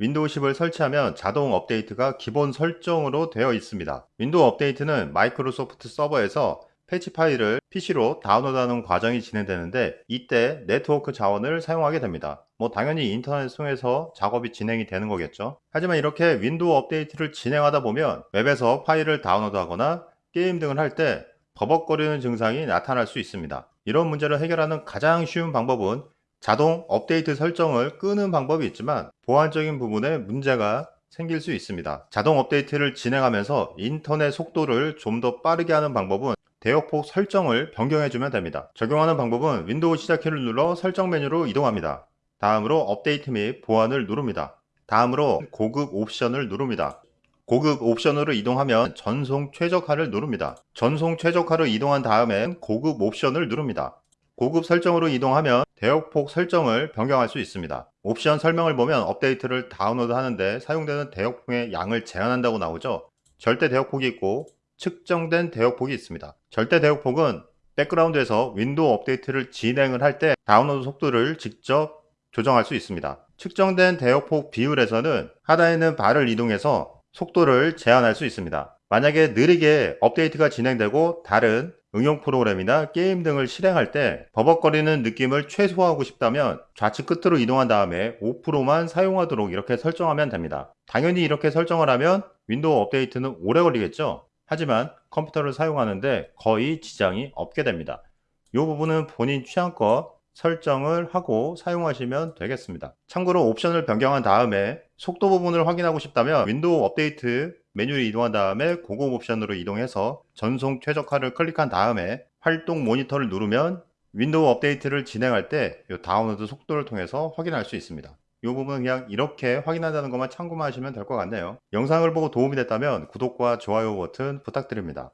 윈도우 10을 설치하면 자동 업데이트가 기본 설정으로 되어 있습니다. 윈도우 업데이트는 마이크로소프트 서버에서 패치 파일을 PC로 다운로드하는 과정이 진행되는데 이때 네트워크 자원을 사용하게 됩니다. 뭐 당연히 인터넷 통해서 작업이 진행이 되는 거겠죠. 하지만 이렇게 윈도우 업데이트를 진행하다 보면 웹에서 파일을 다운로드하거나 게임 등을 할 때 버벅거리는 증상이 나타날 수 있습니다. 이런 문제를 해결하는 가장 쉬운 방법은 자동 업데이트 설정을 끄는 방법이 있지만 보안적인 부분에 문제가 생길 수 있습니다. 자동 업데이트를 진행하면서 인터넷 속도를 좀 더 빠르게 하는 방법은 대역폭 설정을 변경해주면 됩니다. 적용하는 방법은 윈도우 시작키를 눌러 설정 메뉴로 이동합니다. 다음으로 업데이트 및 보안을 누릅니다. 다음으로 고급 옵션을 누릅니다. 고급 옵션으로 이동하면 전송 최적화를 누릅니다. 전송 최적화를 이동한 다음엔 고급 옵션을 누릅니다. 고급 설정으로 이동하면 대역폭 설정을 변경할 수 있습니다. 옵션 설명을 보면 업데이트를 다운로드 하는데 사용되는 대역폭의 양을 제한한다고 나오죠. 절대 대역폭이 있고 측정된 대역폭이 있습니다. 절대 대역폭은 백그라운드에서 윈도우 업데이트를 진행을 할 때 다운로드 속도를 직접 조정할 수 있습니다. 측정된 대역폭 비율에서는 하단에 있는 바를 이동해서 속도를 제한할 수 있습니다. 만약에 느리게 업데이트가 진행되고 다른 응용 프로그램이나 게임 등을 실행할 때 버벅거리는 느낌을 최소화하고 싶다면 좌측 끝으로 이동한 다음에 5%만 사용하도록 이렇게 설정하면 됩니다. 당연히 이렇게 설정을 하면 윈도우 업데이트는 오래 걸리겠죠? 하지만 컴퓨터를 사용하는데 거의 지장이 없게 됩니다. 이 부분은 본인 취향껏 설정을 하고 사용하시면 되겠습니다. 참고로 옵션을 변경한 다음에 속도 부분을 확인하고 싶다면 윈도우 업데이트 메뉴를 이동한 다음에 고급 옵션으로 이동해서 전송 최적화를 클릭한 다음에 활동 모니터를 누르면 윈도우 업데이트를 진행할 때 다운로드 속도를 통해서 확인할 수 있습니다. 이 부분은 그냥 이렇게 확인한다는 것만 참고만 하시면 될 것 같네요. 영상을 보고 도움이 됐다면 구독과 좋아요 버튼 부탁드립니다.